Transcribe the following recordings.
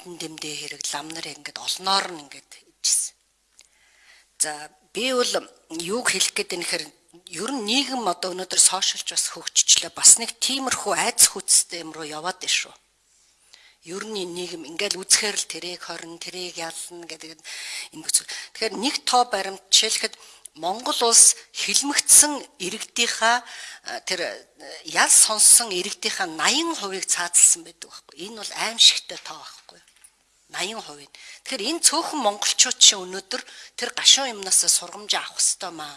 амтан дэмдээ хэрэг лам нар ингээд олноор нь ингээд ижсэн. За би бол юуг хэлэх гээд байна гэхээр ер нь нийгэм одоо өнөөдөр сошиалч бас хөгжчлээ бас нэг тиймэрхүү айц хүчтэй юм руу яваад байна шүү. Ер нь нийгэм ингээл үзэхээр л тэрийг хорн тэрийг ялна гэдэг энэ бүц. Тэгэхээр нэг тоо баримт жишээлхэд Монгол улс хилмигдсэн иргэдийнхаа тэр ял сонссон иргэдийнхаа 80%-ыг цаазалсан байдаг байхгүй. Энэ бол аимшигтай тоо байхгүй. 80%. Тэгэхээр энэ цөөхөн монголчууд чинь өнөөдөр тэр гашуун юмнаас сургамж авах хэвээр маа.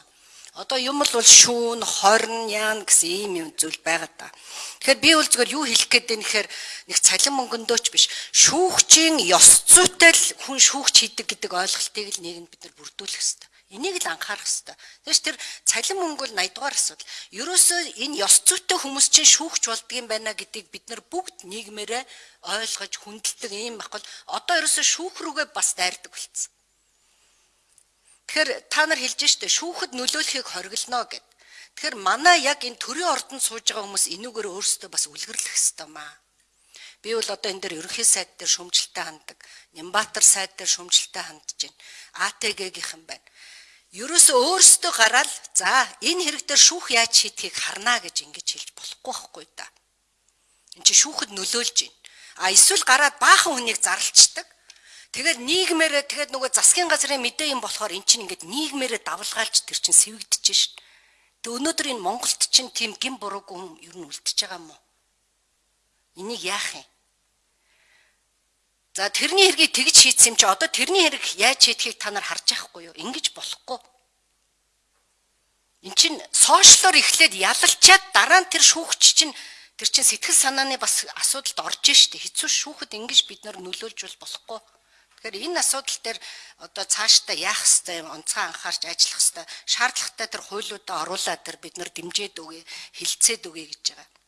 Одоо юм л бол шүүн, хорн, яан гэсэн ийм юм зүйл байгаа да. Тэгэхээр би бол зөвхөн юу хэлэх гээд байна гэхээр нэг цалин мөнгөндөөч биш. Шүүгчийн ёс зүйтэй л хүн шүүгч хийдэг гэдэг ойлголтыг л нийгэнд бид нар бүрдүүлэх хэрэгтэй. Энийг л анхаарах хэрэгтэй. Тэгээс тэр цалин мөнгө бол 80 дугаар асуудал. Ерөөсөө энэ ёс зүйтэй хүмүүс чинь шүүгч болдгийм байна гэдгийг бид нар бүгд нийгмээрээ ойлгож хүндэлдэг юм баггүй. Одоо ерөөсөө шүүх рүүгээ бас дайрдаг болцсон. Тэгэхээр та нар хэлж штэ шүүхэд нөлөөлөхийг хориглоно гэд. Тэгэхээр манай яг энэ төрийн ордонд сууж байгаа хүмүүс энүүгээр өөрсдөө бас үлгэрлэх хэрэгтэй маа. Би бол одоо энэ дээр ерөнхий сайд дээр шөмжлөлтэй ханддаг. Нямбатар сайд дээр шөмжлөлтэй хандж байна. АТГ-гийнхэн байна ерөөсөө өөрсдөө гараад за энэ хэрэг дээр шүүх яаж шийдэхийг харна гэж ингэж хэлж болохгүй байхгүй да. Энд чи шүүхэд нөлөөлж байна. А эсвэл гараад баахан хүнийг зарлцдаг. Тэгээд нийгмээрээ тэгээд нөгөө засгийн газрын мэдээ юм болохоор эн чинь ингээд нийгмээрээ давлгаалж тэр чинь сэвэгдэж шин. Тэг өнөөдөр энэ Монголд чинь тийм гин буруугүй юм ер нь үлдчихэж байгаа юм уу? Энийг яах юм? За тэрний хэргийг тэгж шийдсэн юм чи одоо тэрний хэрэг яаж шийдэхийг та нар харж байхгүй юу? Ингиж болохгүй. Эн чин сошиалор эхлээд ялалчаад дараа нь тэр шүүгч чинь тэр чин сэтгэл санааны бас асуудалд орж штэ. Хэцүү шүүхэд ингэж бид нар нөлөөлж болохгүй. Тэгэхээр энэ асуудал дээр одоо цаашдаа яах хэвээр юм онцгой анхаарч ажиллах хэвээр шаардлагатай тэр хуулиудаа оруулаад тэр бид нар дэмжиж өгье, хилцээд өгье гэж байгаа.